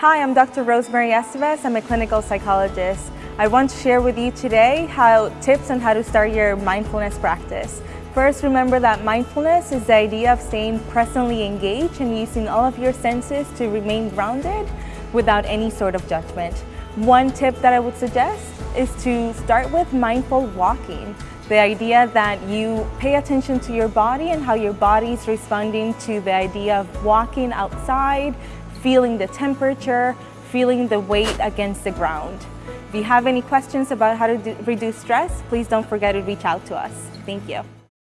Hi, I'm Dr. Rosemary Estevez. I'm a clinical psychologist. I want to share with you today how tips on how to start your mindfulness practice. First, remember that mindfulness is the idea of staying presently engaged and using all of your senses to remain grounded without any sort of judgment. One tip that I would suggest is to start with mindful walking. The idea that you pay attention to your body and how your body is responding to the idea of walking outside, feeling the temperature, feeling the weight against the ground. If you have any questions about how to do, reduce stress, please don't forget to reach out to us. Thank you.